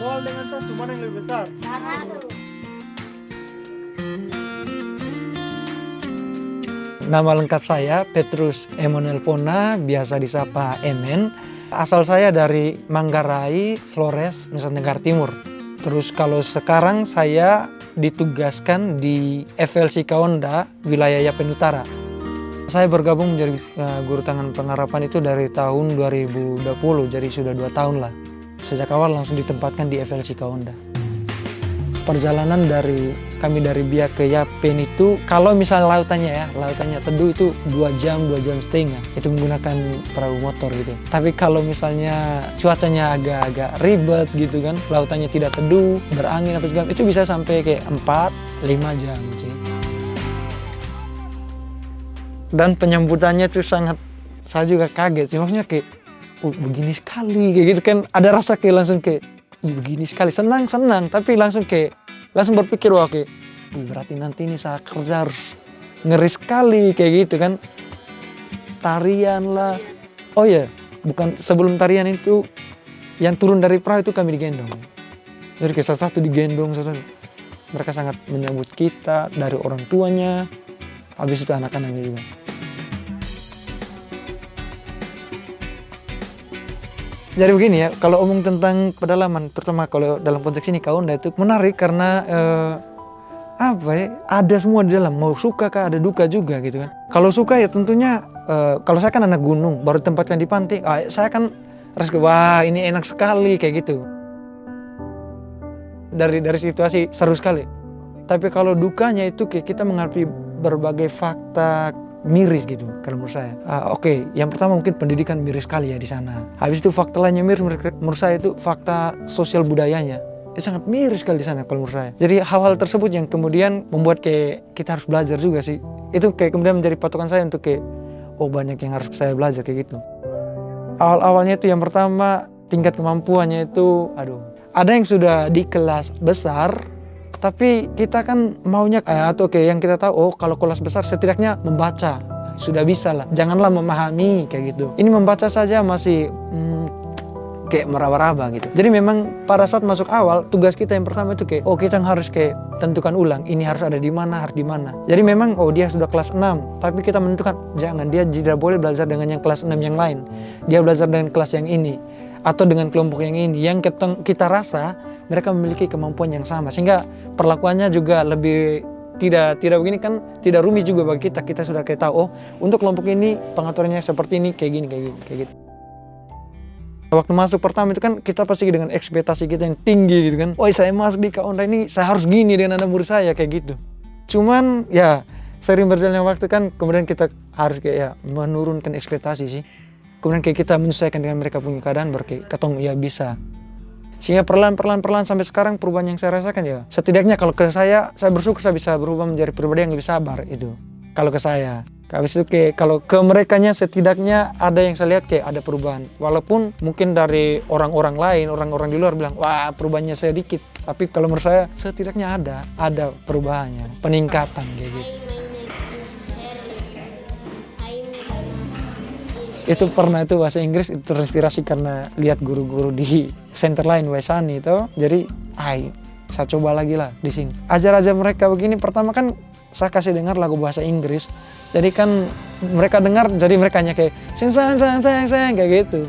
Nol dengan satu mana yang lebih besar? Satu. Nama lengkap saya Petrus Emanuel Pona, biasa disapa Emen. Asal saya dari Manggarai, Flores, Nusa Tenggara Timur. Terus kalau sekarang saya ditugaskan di FLC Kaonda, wilayah Yapen Utara. Saya bergabung menjadi uh, guru tangan pengharapan itu dari tahun 2020, jadi sudah dua tahun lah. Sejak awal langsung ditempatkan di FLC Kaonda. Perjalanan dari kami dari Biak ke Yapen itu kalau misalnya lautannya ya lautannya teduh itu dua jam dua jam setengah. Itu menggunakan perahu motor gitu. Tapi kalau misalnya cuacanya agak-agak ribet gitu kan lautannya tidak teduh berangin apa segala itu bisa sampai kayak 4 5 jam sih dan penyambutannya itu sangat saya juga kaget sih. Maksudnya kayak oh, begini sekali kayak gitu kan. Ada rasa kayak langsung kayak Ih, begini sekali. Senang senang. Tapi langsung kayak langsung berpikir wah oke berarti nanti ini saya kerja harus ngeri sekali kayak gitu kan. Tarian lah. Oh ya bukan sebelum tarian itu yang turun dari perahu itu kami digendong. Jadi kayak satu-satu digendong satu mereka sangat menyambut kita dari orang tuanya. Habis itu anak-anaknya juga Jadi begini ya, kalau omong tentang pedalaman, terutama kalau dalam konteks ini kaunda itu menarik karena eh, apa ya, ada semua di dalam. Mau suka kah, ada duka juga gitu kan. Kalau suka ya tentunya, eh, kalau saya kan anak gunung, baru tempatkan di pantai, ah, saya kan rasa wah ini enak sekali kayak gitu. Dari dari situasi seru sekali. Tapi kalau dukanya itu kita menghadapi berbagai fakta miris gitu kalau menurut saya. Uh, Oke, okay. yang pertama mungkin pendidikan miris sekali ya di sana. Habis itu fakta lainnya miris menurut saya itu fakta sosial budayanya. Itu sangat miris sekali di sana kalau menurut saya. Jadi hal-hal tersebut yang kemudian membuat kayak kita harus belajar juga sih. Itu kayak kemudian menjadi patokan saya untuk kayak oh banyak yang harus saya belajar kayak gitu. Awal-awalnya itu yang pertama tingkat kemampuannya itu aduh. Ada yang sudah di kelas besar tapi kita kan maunya eh, atau oke yang kita tahu oh kalau kelas besar setidaknya membaca. Sudah bisa lah. Janganlah memahami kayak gitu. Ini membaca saja masih hmm, kayak meraba-raba gitu. Jadi memang pada saat masuk awal tugas kita yang pertama itu kayak oh kita harus kayak tentukan ulang. Ini harus ada di mana harus di mana. Jadi memang oh dia sudah kelas 6 tapi kita menentukan jangan dia tidak boleh belajar dengan yang kelas 6 yang lain. Dia belajar dengan kelas yang ini. Atau dengan kelompok yang ini. Yang kita rasa mereka memiliki kemampuan yang sama. Sehingga perlakuannya juga lebih tidak tidak begini kan tidak rumit juga bagi kita. Kita sudah kayak tahu oh untuk kelompok ini pengaturannya seperti ini kayak gini kayak gini kayak gitu. Waktu masuk pertama itu kan kita pasti dengan ekspektasi kita yang tinggi gitu kan. Oh saya masuk di kaunda ini saya harus gini dengan anak murid saya kayak gitu. Cuman ya sering berjalannya waktu kan kemudian kita harus kayak ya menurunkan ekspektasi sih. Kemudian kayak kita menyesuaikan dengan mereka punya keadaan berkayak ketong ya bisa sehingga perlahan-perlahan perlahan sampai sekarang perubahan yang saya rasakan ya setidaknya kalau ke saya saya bersyukur saya bisa berubah menjadi pribadi yang lebih sabar itu. Kalau ke saya. Habis itu kayak kalau ke mereka nya setidaknya ada yang saya lihat kayak ada perubahan. Walaupun mungkin dari orang-orang lain orang-orang di luar bilang wah perubahannya sedikit. Tapi kalau menurut saya setidaknya ada ada perubahannya peningkatan kayak gitu itu pernah itu bahasa Inggris itu terinspirasi karena lihat guru-guru di center lain Wesani itu. Jadi ay saya coba lagi lah di sini. Ajar aja mereka begini pertama kan saya kasih dengar lagu bahasa Inggris. Jadi kan mereka dengar jadi mereka kayak sayang sayang sayang sayang sayang kayak gitu.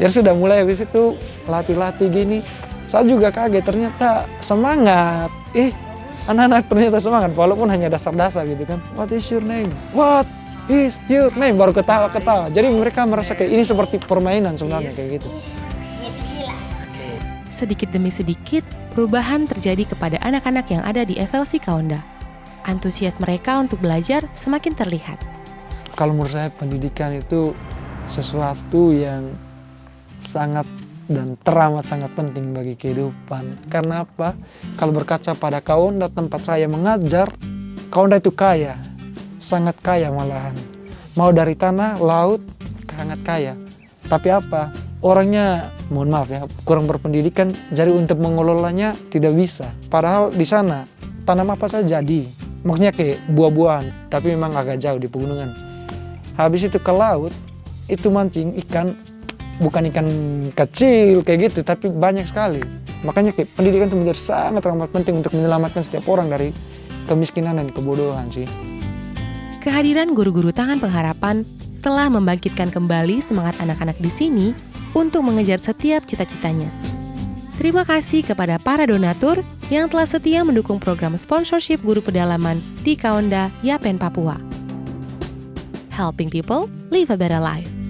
Jadi sudah mulai habis itu latih-latih gini. Saya juga kaget ternyata semangat. Eh anak-anak ternyata semangat walaupun hanya dasar-dasar gitu kan. What is your name? What is your name baru ketawa-ketawa jadi mereka merasa kayak ini seperti permainan sebenarnya kayak gitu. Sedikit demi sedikit perubahan terjadi kepada anak-anak yang ada di FLC Kaunda antusias mereka untuk belajar semakin terlihat. Kalau menurut saya pendidikan itu sesuatu yang sangat dan teramat sangat penting bagi kehidupan. Karena apa? Kalau berkaca pada Kaunda tempat saya mengajar, Kaunda itu kaya sangat kaya malahan. Mau dari tanah, laut, sangat kaya. Tapi apa? Orangnya, mohon maaf ya, kurang berpendidikan, jadi untuk mengelolanya tidak bisa. Padahal di sana, tanam apa saja jadi. Maksudnya kayak buah-buahan, tapi memang agak jauh di pegunungan. Habis itu ke laut, itu mancing ikan, bukan ikan kecil kayak gitu, tapi banyak sekali. Makanya kayak pendidikan itu menjadi sangat amat penting untuk menyelamatkan setiap orang dari kemiskinan dan kebodohan sih. Kehadiran guru-guru tangan pengharapan telah membangkitkan kembali semangat anak-anak di sini untuk mengejar setiap cita-citanya. Terima kasih kepada para donatur yang telah setia mendukung program sponsorship guru pedalaman di Kaonda, Yapen, Papua. Helping people live a better life.